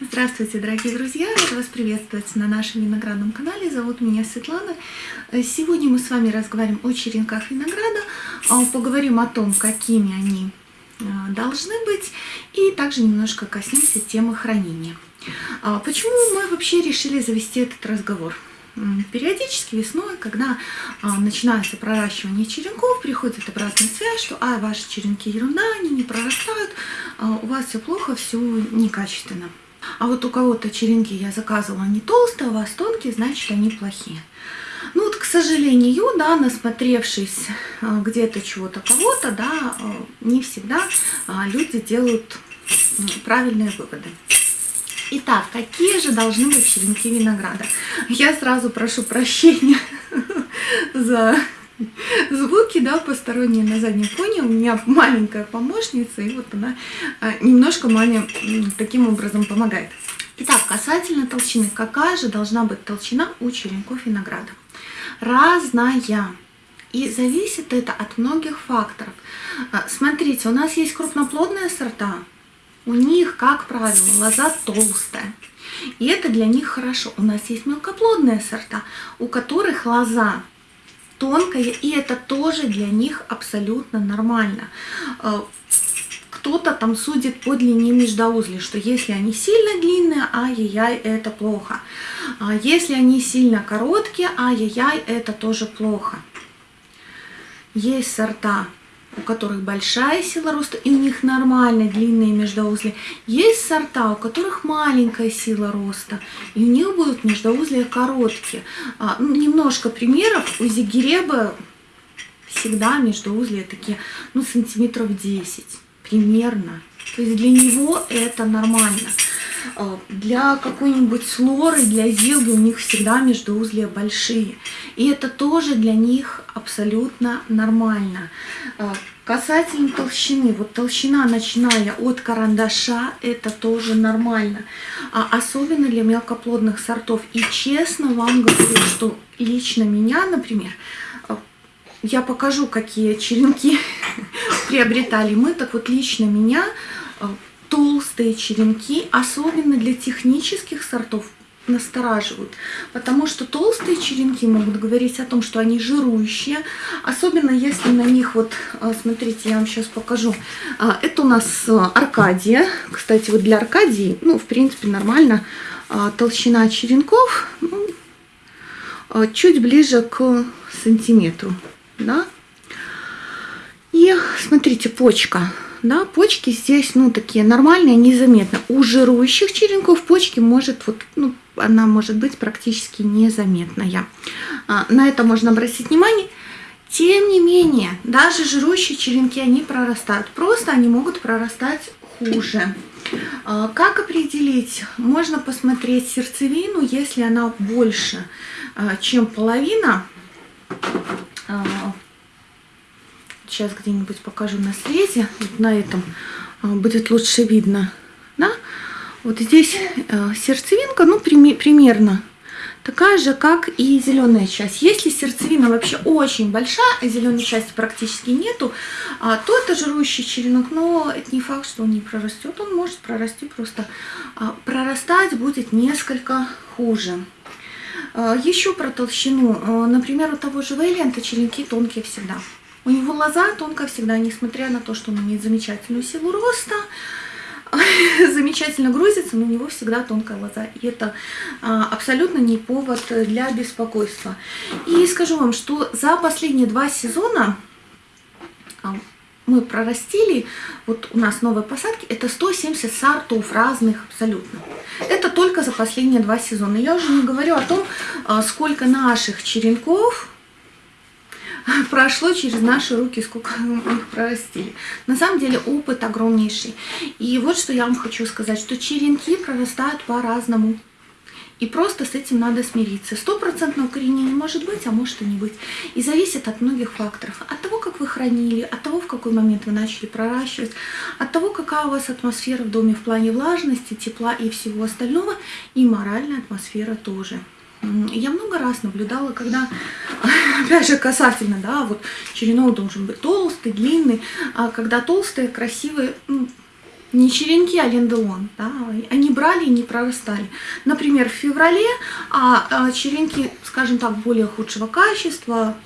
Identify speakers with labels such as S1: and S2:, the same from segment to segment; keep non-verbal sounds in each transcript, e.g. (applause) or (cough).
S1: Здравствуйте, дорогие друзья! Рада вас приветствовать на нашем виноградном канале. Зовут меня Светлана. Сегодня мы с вами разговариваем о черенках винограда, а, поговорим о том, какими они а, должны быть, и также немножко коснемся темы хранения. А, почему мы вообще решили завести этот разговор? Периодически весной, когда а, начинается проращивание черенков, приходит обратная связь, что а, ваши черенки ерунда, они не прорастают, у вас все плохо, все некачественно. А вот у кого-то черенки я заказывала не толстые, а у вас тонкие, значит они плохие. Ну вот, к сожалению, да, насмотревшись а, где-то чего-то кого-то, да, а, не всегда а, люди делают правильные выводы. Итак, какие же должны быть черенки винограда? Я сразу прошу прощения (laughs) за звуки, да, посторонние на заднем фоне. У меня маленькая помощница, и вот она а, немножко маме таким образом помогает. Итак, касательно толщины. Какая же должна быть толщина у черенков винограда? Разная. И зависит это от многих факторов. А, смотрите, у нас есть крупноплодные сорта. У них, как правило, лоза толстая. И это для них хорошо. У нас есть мелкоплодные сорта, у которых лоза тонкая, и это тоже для них абсолютно нормально. Э, кто-то там судит по длине междоузлей, что если они сильно длинные, ай-яй-яй, это плохо. А если они сильно короткие, ай-яй-яй, это тоже плохо. Есть сорта у которых большая сила роста, и у них нормальные длинные междоузлия. Есть сорта, у которых маленькая сила роста, и у них будут междоузлия короткие. А, ну, немножко примеров. У зигиреба всегда междоузлия такие, ну, сантиметров 10 примерно. То есть для него это нормально. А, для какой-нибудь слоры, для зилги у них всегда междоузлия большие. И это тоже для них абсолютно нормально. А, касательно толщины, вот толщина, начиная от карандаша, это тоже нормально. А особенно для мелкоплодных сортов. И честно вам говорю, что лично меня, например, а, я покажу, какие черенки приобретали мы. Так вот, лично меня толстые черенки, особенно для технических сортов, настораживают, потому что толстые черенки могут говорить о том, что они жирующие, особенно если на них, вот, а, смотрите, я вам сейчас покажу, а, это у нас Аркадия, кстати, вот для Аркадии, ну, в принципе, нормально, толщина черенков ну, чуть ближе к сантиметру, да, и смотрите, почка, да, почки здесь, ну, такие нормальные, незаметно. У жирующих черенков почки может, вот, ну, она может быть практически незаметная. А, на это можно обратить внимание. Тем не менее, даже жирующие черенки, они прорастают. Просто они могут прорастать хуже. А, как определить? Можно посмотреть сердцевину, если она больше, а, чем половина, Сейчас где-нибудь покажу на срезе. Вот на этом а, будет лучше видно. Да? Вот здесь э, сердцевинка, ну, примерно такая же, как и зеленая часть. Если сердцевина вообще очень большая, а зеленой части практически нету, а, то это жирующий черенок, но это не факт, что он не прорастет. Он может прорасти, просто прорастать будет несколько хуже. Еще про толщину. Например, у того же Вейлента черенки тонкие всегда. У него лоза тонкая всегда, несмотря на то, что он имеет замечательную силу роста, (laughs) замечательно грузится, но у него всегда тонкая лоза. И это а, абсолютно не повод для беспокойства. И скажу вам, что за последние два сезона а, мы прорастили, вот у нас новые посадки, это 170 сортов разных абсолютно. Это только за последние два сезона. Я уже не говорю о том, а, сколько наших черенков (laughs) прошло через наши руки, сколько их прорастили. На самом деле опыт огромнейший. И вот что я вам хочу сказать, что черенки прорастают по-разному. И просто с этим надо смириться. Стопроцентного укоренения может быть, а может и не быть. И зависит от многих факторов. От того, как вы хранили, от того, в какой момент вы начали проращивать, от того, какая у вас атмосфера в доме в плане влажности, тепла и всего остального, и моральная атмосфера тоже. Я много раз наблюдала, когда, (laughs) опять же, касательно, да, вот черенок должен быть толстый, длинный, а когда толстые, красивые, ну, не черенки, а лендулон. Да? Они брали и не прорастали. Например, в феврале а, а черенки, скажем так, более худшего качества,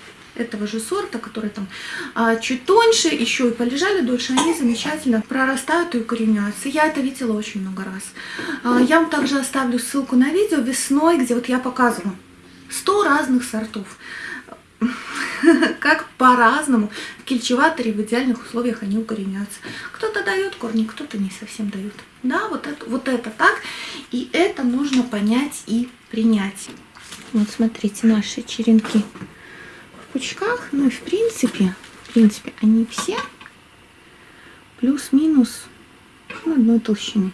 S1: этого же сорта, которые там а, чуть тоньше, еще и полежали дольше, они замечательно прорастают и укореняются. Я это видела очень много раз. А, я вам также оставлю ссылку на видео весной, где вот я показываю 100 разных сортов. (laughs) Как по-разному в в идеальных условиях они укореняются. Кто-то дает корни, кто-то не совсем дает. Да, вот это, вот это так. И это нужно понять и принять. Вот смотрите, наши черенки пучках, ну и в принципе, в принципе, они все плюс-минус ну, одной толщины.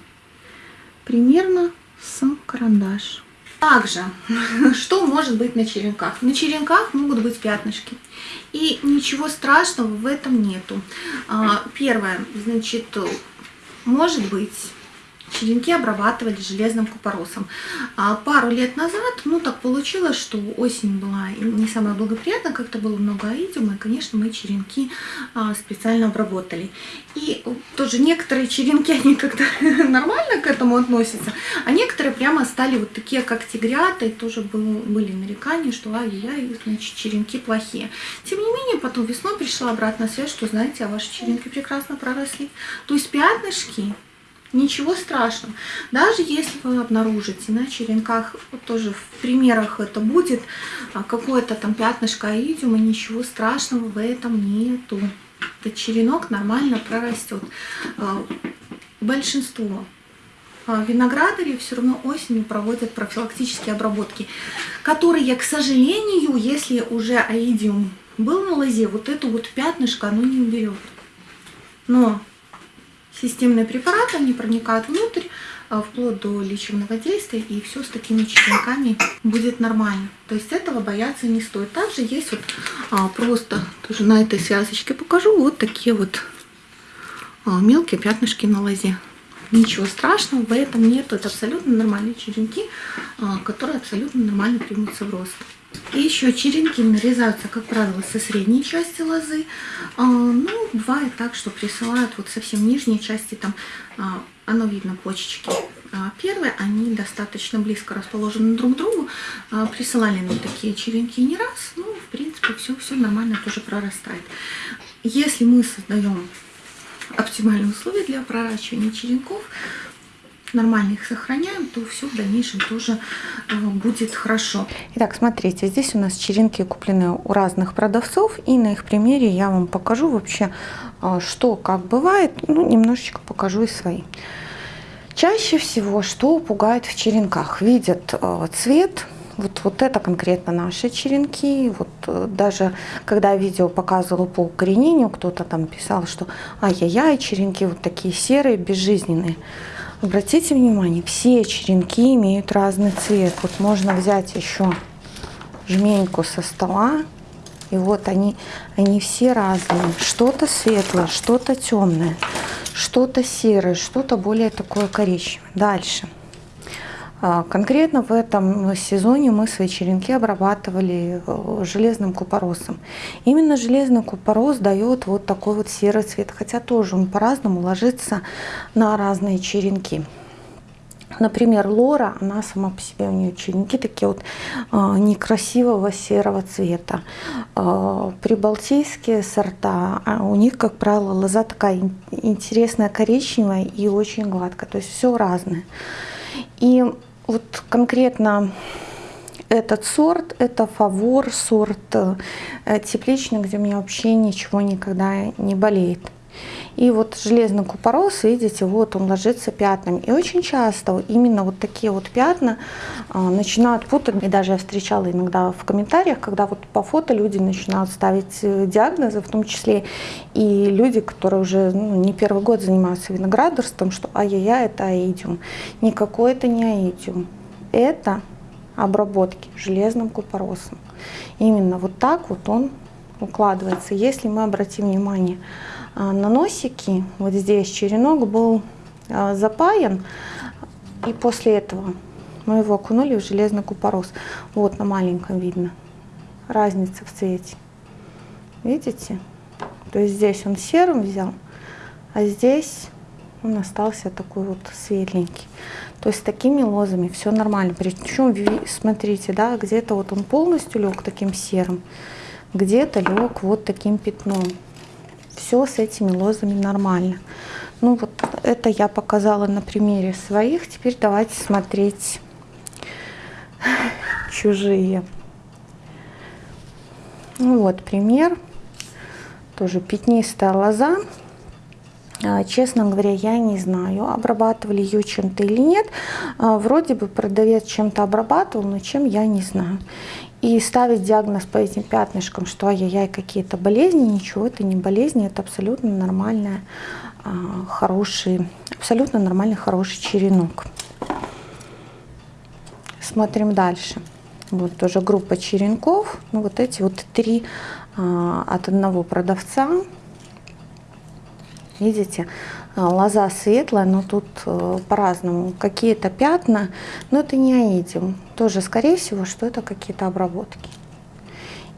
S1: Примерно с карандаш. Также, (laughs) что может быть на черенках? На черенках могут быть пятнышки. И ничего страшного в этом нету. А, первое, значит, может быть черенки обрабатывали железным купоросом. А пару лет назад, ну так получилось, что осень была не самая благоприятная, как-то было много аидиума, и, конечно, мы черенки а, специально обработали. И тоже некоторые черенки, они как-то (laughs) нормально к этому относятся, а некоторые прямо стали вот такие, как тигрята, и тоже было, были нарекания, что ай-яй, значит, черенки плохие. Тем не менее, потом весной пришла обратная связь, что, знаете, а ваши черенки прекрасно проросли. То есть пятнышки Ничего страшного. Даже если вы обнаружите на черенках, вот тоже в примерах это будет, а, какое-то там пятнышко аидиума, ничего страшного в этом нету. Этот черенок нормально прорастет. А, большинство а, виноградарей все равно осенью проводят профилактические обработки, которые, к сожалению, если уже аидиум был на лозе, вот эту вот пятнышко оно не уберет. Но системные препараты, они проникают внутрь, а, вплоть до лечебного действия, и все с такими черенками будет нормально. То есть этого бояться не стоит. Также есть вот а, просто, тоже на этой связочке покажу, вот такие вот а, мелкие пятнышки на лозе. Ничего страшного в этом нет, это абсолютно нормальные черенки, а, которые абсолютно нормально примутся в рост. И еще черенки нарезаются, как правило, со средней части лозы. А, ну, бывает так, что присылают вот совсем нижней части, там а, оно видно почечки. А, первые, они достаточно близко расположены друг к другу. Присылали нам такие черенки не раз. Ну, в принципе, все, все нормально тоже прорастает. Если мы создаем оптимальные условия для проращивания черенков, нормально их сохраняем, то все в дальнейшем тоже э, будет хорошо.
S2: Итак, смотрите, здесь у нас черенки куплены у разных продавцов, и на их примере я вам покажу вообще, э, что как бывает, ну, немножечко покажу и свои. Чаще всего, что пугает в черенках? Видят э, цвет, вот, вот это конкретно наши черенки. Вот даже когда видео показывала по укоренению, кто-то там писал, что ай-яй-яй, черенки вот такие серые, безжизненные. Обратите внимание, все черенки имеют разный цвет. Вот можно взять еще жменьку со стола. И вот они, они все разные. Что-то светлое, что-то темное, что-то серое, что-то более такое коричневое. Дальше. А, конкретно в этом сезоне мы свои черенки обрабатывали э, железным купоросом. Именно железный купорос дает вот такой вот серый цвет, хотя тоже он по-разному ложится на разные черенки. Например, лора, она сама по себе, у нее черенки такие вот э, некрасивого серого цвета. Э, прибалтийские сорта, у них, как правило, лоза такая интересная коричневая и очень гладкая, то есть все разное. И вот конкретно этот сорт, это фавор, сорт э, тепличный, где у меня вообще ничего никогда не болеет. И вот железный купорос, видите, вот он ложится пятнами. И очень часто именно вот такие вот пятна а, начинают путать. И даже я встречала иногда в комментариях, когда вот по фото люди начинают ставить э, диагнозы, в том числе и люди, которые уже ну, не первый год занимаются виноградарством, что ай-яй-яй, это аидиум. Никакой это не аидиум. Это обработки железным купоросом. Именно вот так вот он укладывается. Если мы обратим внимание на носики, вот здесь черенок был а, запаян, и после этого мы его окунули в железный купорос. Вот на маленьком видно разница в цвете. Видите? То есть здесь он серым взял, а здесь он остался такой вот светленький. То есть с такими лозами все нормально. Причем, смотрите, да, где-то вот он полностью лег таким серым, где-то лег вот таким пятном. Все с этими лозами нормально. Ну вот это я показала на примере своих. Теперь давайте смотреть чужие. Ну вот пример. Тоже пятнистая лоза. А, честно говоря, я не знаю, обрабатывали ее чем-то или нет. А, вроде бы продавец чем-то обрабатывал, но чем я не знаю. И ставить диагноз по этим пятнышкам, что ай-яй-яй, какие-то болезни, ничего, это не болезни, это абсолютно нормальная, а, хороший, абсолютно нормальный, хороший черенок. Смотрим дальше. Вот тоже группа черенков. Ну, вот эти вот три от одного продавца. Видите, а, лоза светлая, но тут э, по-разному. Какие-то пятна, но это не аидиум. Тоже, скорее всего, что это какие-то обработки.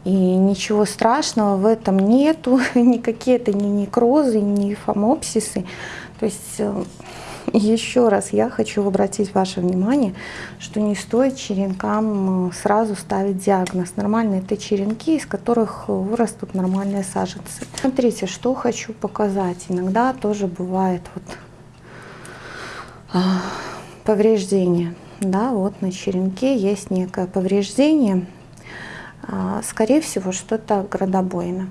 S2: И ничего страшного в этом нету, (laughs) никакие это не некрозы, не фомопсисы. То есть э, еще раз я хочу обратить ваше внимание, что не стоит черенкам э, сразу ставить диагноз. Нормальные это черенки, из которых вырастут нормальные саженцы. Смотрите, что хочу показать. Иногда тоже бывает вот а, повреждение. Да, вот на черенке есть некое повреждение. А, скорее всего, что-то градобойно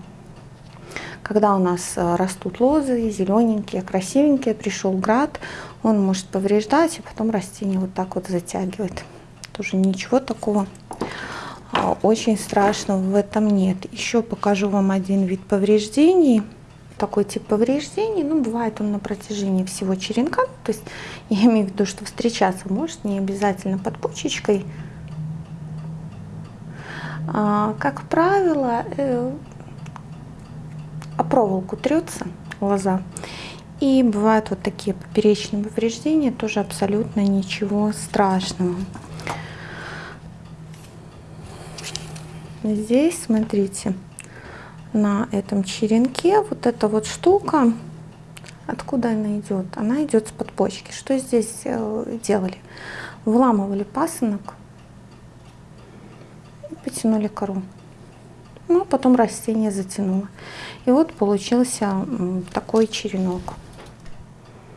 S2: когда у нас э, растут лозы, зелененькие, красивенькие, пришел град, он может повреждать, и потом растение вот так вот затягивает. Тоже ничего такого а, очень страшного в этом нет. Еще покажу вам один вид повреждений. Такой тип повреждений, ну, бывает он на протяжении всего черенка. То есть (laughs) я имею в виду, что встречаться может не обязательно под почечкой. А, как правило, э, проволоку трется лоза. И бывают вот такие поперечные повреждения, тоже абсолютно ничего страшного. Здесь, смотрите, на этом черенке вот эта вот штука, откуда она идет? Она идет с подпочки. Что здесь э, делали? Вламывали пасынок и потянули кору. Ну, а потом растение затянуло. И вот получился такой черенок.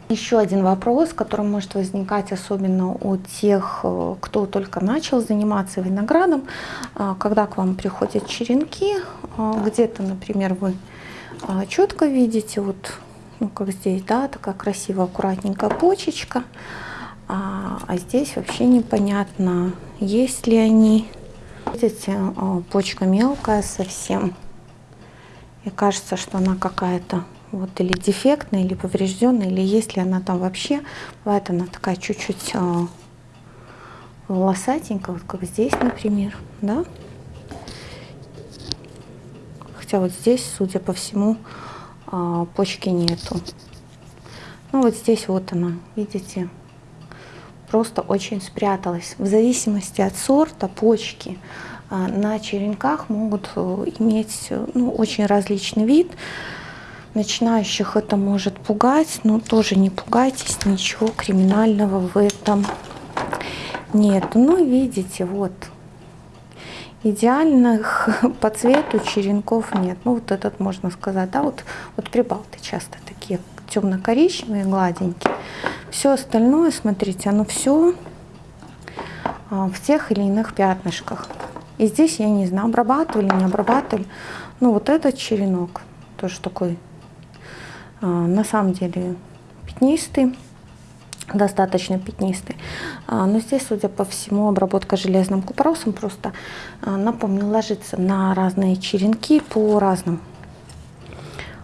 S2: Еще один вопрос, который может возникать особенно у тех, э, кто только начал заниматься виноградом, а, когда к вам приходят черенки, а, где-то, например, вы четко видите, вот, ну, как здесь, да, такая красивая, аккуратненькая почечка, а, а здесь вообще непонятно, есть ли они. Видите, почка мелкая совсем. И кажется, что она какая-то вот или дефектная, или поврежденная, или есть ли она там вообще. Бывает она такая чуть-чуть э, волосатенькая, вот как здесь, например, да. Хотя вот здесь, судя по всему, э, почки нету. Ну вот здесь вот она, видите, просто очень спряталась. В зависимости от сорта почки а, на черенках могут э, иметь ну, очень различный вид. Начинающих это может пугать, но тоже не пугайтесь, ничего криминального в этом нет. Ну, видите, вот, идеальных (laughs) по цвету черенков нет. Ну, вот этот можно сказать, да, вот, вот прибалты часто такие темно-коричневые, гладенькие. Все остальное, смотрите, оно все а, в тех или иных пятнышках. И здесь, я не знаю, обрабатывали, не обрабатывали. Ну, вот этот черенок тоже такой, а, на самом деле, пятнистый, достаточно пятнистый. А, но здесь, судя по всему, обработка железным купоросом просто, напомню, ложится на разные черенки по-разному.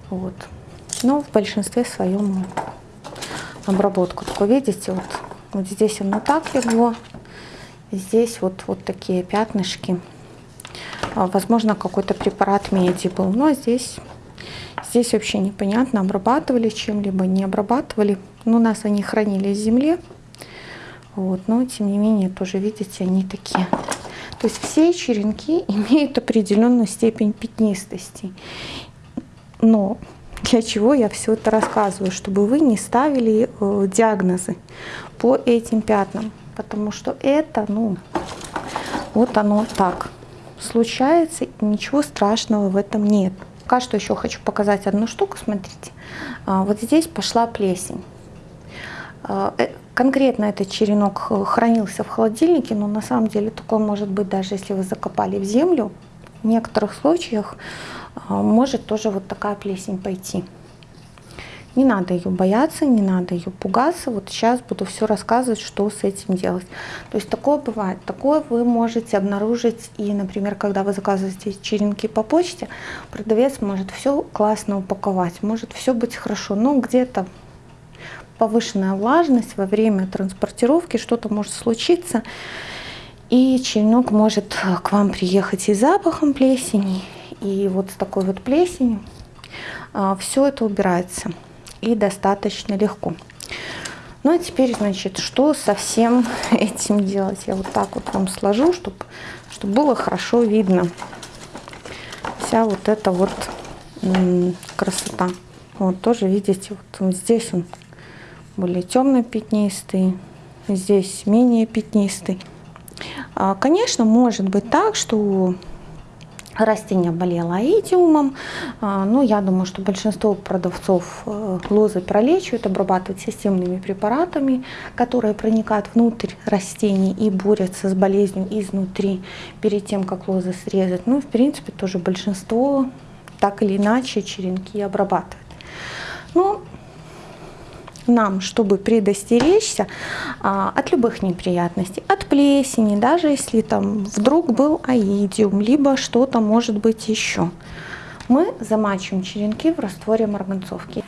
S2: Вот. Но в большинстве своем обработку. Такой, видите, вот, вот здесь оно так легло, Здесь вот, вот такие пятнышки. А, возможно, какой-то препарат меди был. Но здесь, здесь вообще непонятно, обрабатывали чем-либо, не обрабатывали. Ну, у нас они хранились в земле. Вот, но тем не менее, тоже видите, они такие. То есть все черенки (laughs) имеют определенную степень пятнистости. Но для чего я все это рассказываю, чтобы вы не ставили э, диагнозы по этим пятнам, потому что это, ну, вот оно так случается, и ничего страшного в этом нет. Пока что еще хочу показать одну штуку, смотрите. А, вот здесь пошла плесень. А, э, конкретно этот черенок хранился в холодильнике, но на самом деле такое может быть даже если вы закопали в землю. В некоторых случаях может тоже вот такая плесень пойти. Не надо ее бояться, не надо ее пугаться. Вот сейчас буду все рассказывать, что с этим делать. То есть такое бывает. Такое вы можете обнаружить и, например, когда вы заказываете черенки по почте, продавец может все классно упаковать, может все быть хорошо, но где-то повышенная влажность во время транспортировки, что-то может случиться, и черенок может к вам приехать и запахом плесени, и вот с такой вот плесенью. А, все это убирается и достаточно легко. Ну а теперь, значит, что со всем (laughs) этим делать? Я вот так вот вам сложу, чтобы, чтобы было хорошо видно вся вот эта вот красота. Вот тоже видите, вот здесь он более темно-пятнистый, здесь менее пятнистый. А, конечно, может быть так, что растение болело аидиумом, а, но я думаю, что большинство продавцов э, лозы пролечивают, обрабатывают системными препаратами, которые проникают внутрь растений и борются с болезнью изнутри перед тем, как лозы срезать. Ну, в принципе, тоже большинство так или иначе черенки обрабатывают. Но нам, чтобы предостеречься а, от любых неприятностей, от плесени, даже если там вдруг был аидиум, либо что-то может быть еще мы замачиваем черенки в растворе марганцовки.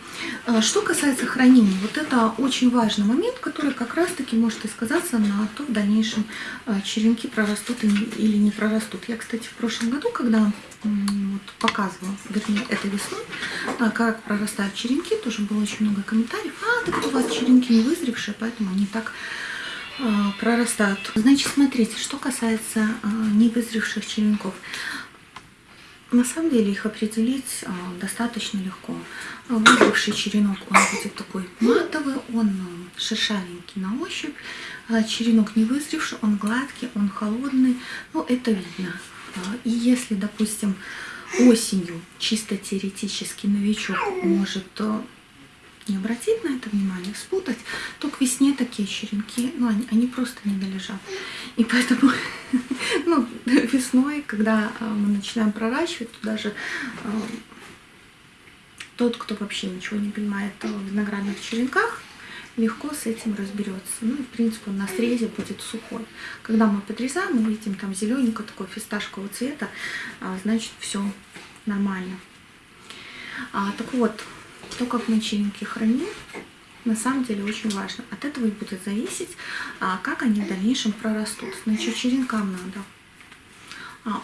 S1: А, что касается хранения, вот это очень важный момент, который как раз-таки может и сказаться на то, в дальнейшем а, черенки прорастут или не прорастут. Я, кстати, в прошлом году, когда вот, показывала, вернее, этой весной, а, как прорастают черенки, тоже было очень много комментариев. А, так у черенки не вызревшие, поэтому они так прорастают. Значит, смотрите, что касается невызревших черенков. На самом деле их определить а, достаточно легко. Вызревший черенок, он будет такой матовый, он а, шершавенький на ощупь. А черенок не вызревший, он гладкий, он холодный. Ну, это видно. А, и если, допустим, осенью чисто теоретически новичок может а, не обратить на это внимание, спутать, то к весне такие черенки, ну, они, они просто не долежат. И поэтому (laughs) ну, весной, когда а, мы начинаем проращивать, то даже а, тот, кто вообще ничего не понимает в виноградных черенках, легко с этим разберется. Ну в принципе он на срезе будет сухой. Когда мы подрезаем, мы видим там зелененько такой фисташкового цвета, а, значит все нормально. А, так вот, то, как мы черенки храним, на самом деле очень важно. От этого и будет зависеть, а, как они в дальнейшем прорастут. Значит, черенкам надо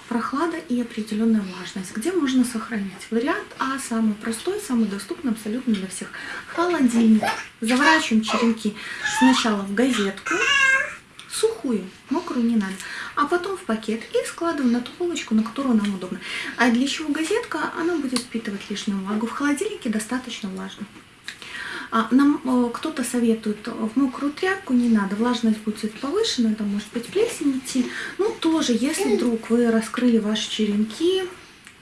S1: прохлада и определенная влажность. Где можно сохранить? Вариант А самый простой, самый доступный абсолютно для всех. Холодильник. Заворачиваем черенки сначала в газетку, сухую, мокрую не надо, а потом в пакет и складываем на ту полочку, на которую нам удобно. А для чего газетка? Она будет впитывать лишнюю влагу. В холодильнике достаточно влажно. А нам э, кто-то советует в мокрую тряпку не надо, влажность будет повышена, это может быть плесень идти. Ну, тоже, если вдруг вы раскрыли ваши черенки,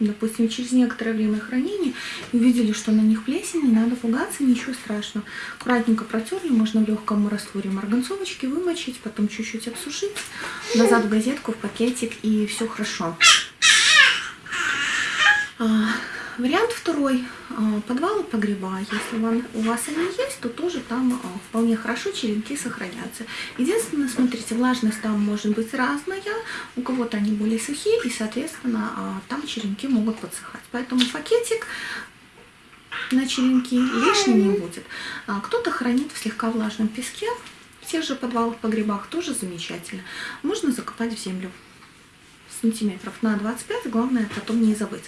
S1: допустим, через некоторое время хранения, и увидели, что на них плесень, не надо пугаться, ничего страшного. Аккуратненько протерли, можно в легком растворе марганцовочки вымочить, потом чуть-чуть обсушить, назад в газетку, в пакетик, и все хорошо. Вариант второй. А, подвал и погреба. Если вам, у вас они есть, то тоже там а, вполне хорошо черенки сохранятся. Единственное, смотрите, влажность там может быть разная. У кого-то они более сухие, и, соответственно, а, там черенки могут подсыхать. Поэтому пакетик на черенки лишний не будет. Кто-то хранит в слегка влажном песке. В тех же подвалах, погребах тоже замечательно. Можно закопать в землю сантиметров на 25, главное потом не забыть.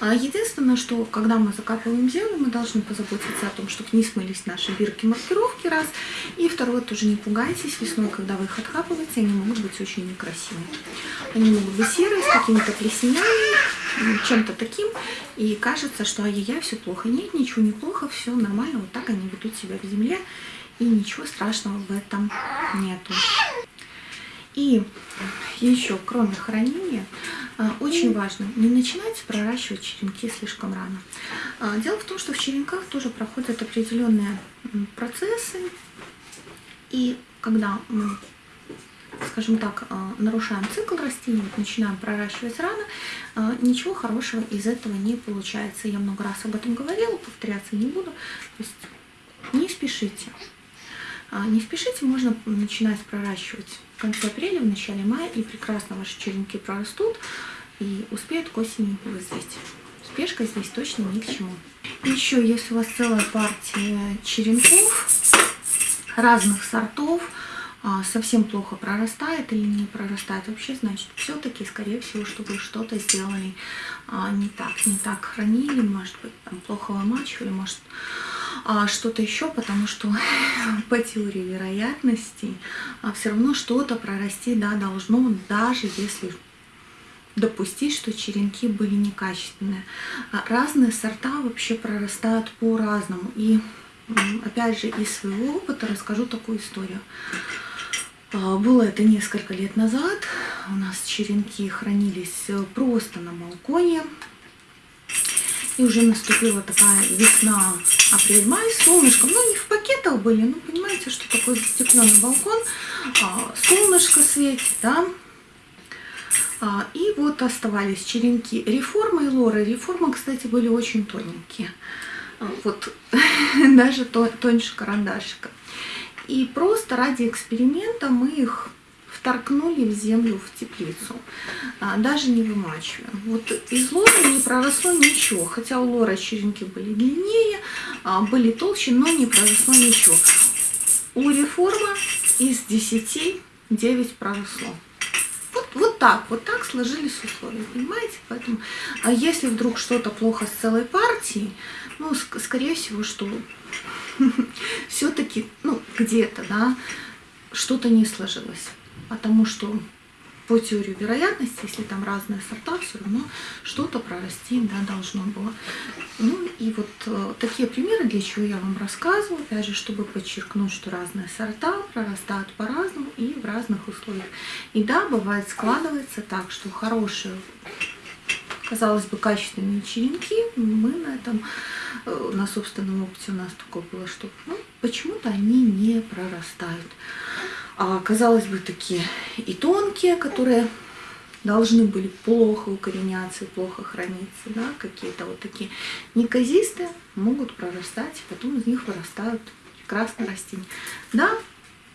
S1: А единственное, что когда мы закапываем землю, мы должны позаботиться о том, чтобы не смылись наши бирки маркировки, раз. И второе, тоже не пугайтесь, весной, когда вы их откапываете, они могут быть очень некрасивые. Они могут быть серые, с какими-то плесенями, чем-то таким. И кажется, что ай-яй-яй, все плохо. Нет, ничего не плохо, все нормально. Вот так они ведут себя в земле. И ничего страшного в этом нету. И еще, кроме хранения, а, очень важно не начинать проращивать черенки слишком рано. А, дело в том, что в черенках тоже проходят определенные процессы. И когда мы скажем так, а, нарушаем цикл растений, начинаем проращивать рано, ничего хорошего из этого не получается. Я много раз об этом говорила, повторяться не буду. То есть не спешите. Не спешите, можно начинать проращивать в конце апреля, в начале мая, и прекрасно ваши черенки прорастут и успеют к осени вызреть. Спешка здесь точно ни к чему. Еще, если у вас целая партия черенков разных сортов, а, совсем плохо прорастает или не прорастает вообще, значит, все-таки, скорее всего, что вы что-то сделали а, не так, не так хранили, может быть, там плохо вымачивали, может, а, что-то еще, потому что (laughs) по теории вероятностей а, все равно что-то прорасти да, должно, даже если допустить, что черенки были некачественные. А, разные сорта вообще прорастают по-разному. И опять же из своего опыта расскажу такую историю. Было это несколько лет назад. У нас черенки хранились э, просто на балконе. И уже наступила такая весна, апрель-май, солнышко. Ну, не в пакетах были, ну, понимаете, что такое застекленный балкон. А, солнышко светит, да. А, и вот оставались черенки реформы и лоры. Реформы, кстати, были очень тоненькие. А, вот (laughs) даже тоньше карандашика. И просто ради эксперимента мы их вторкнули в землю, в теплицу, а, даже не вымачивая. Вот из лора не проросло ничего, хотя у лора черенки были длиннее, а, были толще, но не проросло ничего. У реформа из 10 9 проросло. Вот, вот так, вот так сложились условия, понимаете? Поэтому, а если вдруг что-то плохо с целой партией, ну, скорее всего, что (laughs) все-таки, ну, где-то, да, что-то не сложилось потому что по теории вероятности, если там разные сорта, все равно что-то прорасти да, должно было. Ну и вот э, такие примеры, для чего я вам рассказываю, опять же, чтобы подчеркнуть, что разные сорта прорастают по-разному и в разных условиях. И да, бывает складывается так, что хорошие, казалось бы, качественные черенки, мы на этом, э, на собственном опыте у нас такое было, что ну, почему-то они не прорастают а, казалось бы, такие и тонкие, которые должны были плохо укореняться плохо храниться, да, какие-то вот такие неказистые могут прорастать, потом из них вырастают прекрасные растения. Да,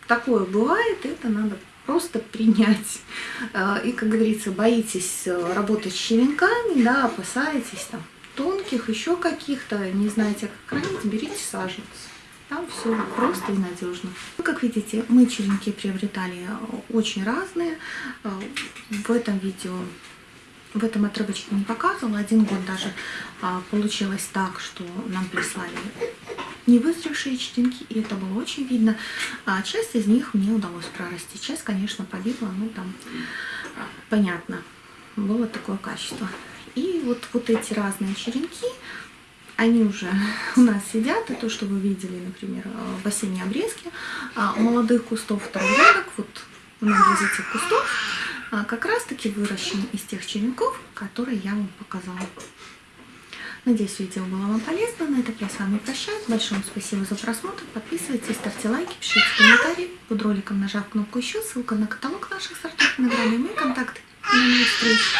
S1: такое бывает, это надо просто принять. (laughs) А, и, как говорится, боитесь э, работать с черенками, да, опасаетесь там тонких, еще каких-то, не знаете, как хранить, берите саженцы. Там все просто и надежно. Ну, как видите, мы черенки приобретали очень разные. В этом видео, в этом отрывочке не показывала. Один год даже а, получилось так, что нам прислали не вызревшие черенки, и это было очень видно. А часть из них мне удалось прорасти. Часть, конечно, погибла, ну там понятно, было такое качество. И вот, вот эти разные черенки, они уже (laughs) у нас сидят, и то, что вы видели, например, э, в осенней обрезке а, молодых кустов второгодок, вот многие из этих кустов а, как раз-таки выращены из тех черенков, которые я вам показала. Надеюсь, видео было вам полезно. На этом я с вами прощаюсь. Большое спасибо за просмотр. Подписывайтесь, ставьте лайки, пишите комментарии. Под роликом нажав кнопку «Еще», ссылка на каталог наших сортов, награды, мои контакты. И до новых встреч!